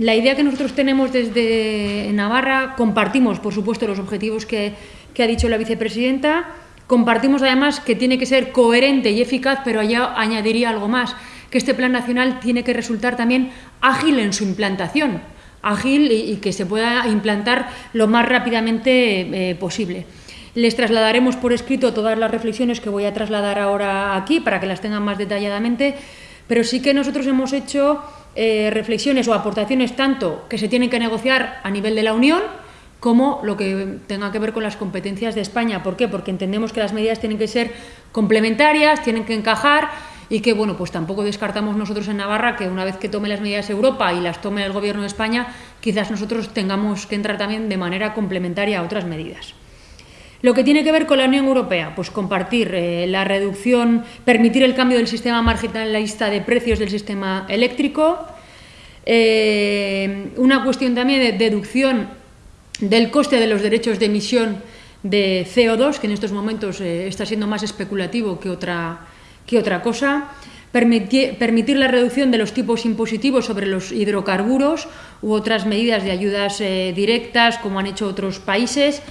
La idea que nosotros tenemos desde Navarra, compartimos, por supuesto, los objetivos que, ha dicho la vicepresidenta, compartimos además que tiene que ser coherente y eficaz, pero allá añadiría algo más, que este plan nacional tiene que resultar también ágil en su implantación, ágil y, que se pueda implantar lo más rápidamente eh, posible. Les trasladaremos por escrito todas las reflexiones que voy a trasladar ahora aquí para que las tengan más detalladamente, pero sí que nosotros hemos hecho eh, reflexiones o aportaciones tanto que se tienen que negociar a nivel de la Unión como lo que tenga que ver con las competencias de España. ¿Por qué? Porque entendemos que las medidas tienen que ser complementarias, tienen que encajar y que, bueno, pues tampoco descartamos nosotros en Navarra que una vez que tome las medidas Europa y las tome el Gobierno de España, quizás nosotros tengamos que entrar también de manera complementaria a otras medidas. Lo que tiene que ver con la Unión Europea, pues compartir eh, la reducción, permitir el cambio del sistema marginalista de precios del sistema eléctrico, eh, una cuestión también de deducción del coste de los derechos de emisión de CO2, que en estos momentos eh, está siendo más especulativo que otra, que otra cosa, permitir, permitir, la reducción de los tipos impositivos sobre los hidrocarburos u otras medidas de ayudas directas, como han hecho otros países,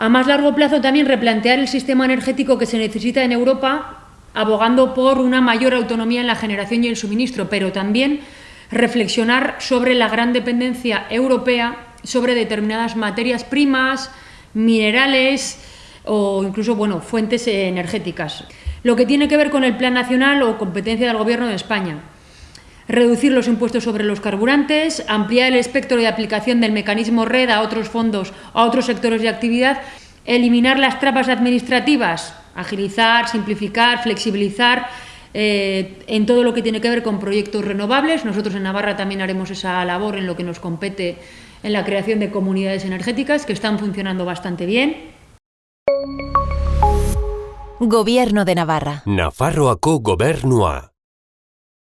a más largo plazo también replantear el sistema energético que se necesita en Europa, abogando por una mayor autonomía en la generación y el suministro, pero también reflexionar sobre la gran dependencia europea sobre determinadas materias primas, minerales o incluso bueno, fuentes energéticas. Lo que tiene que ver con el Plan Nacional o competencia del Gobierno de España reducir los impuestos sobre los carburantes, ampliar el espectro de aplicación del mecanismo red a otros fondos, a otros sectores de actividad, eliminar las trampas administrativas, agilizar, simplificar, flexibilizar, eh, en todo lo que tiene que ver con proyectos renovables. Nosotros en Navarra también haremos esa labor en lo que nos compete en la creación de comunidades energéticas que están funcionando bastante bien. Gobierno de Navarra. Nafarroako gobernua.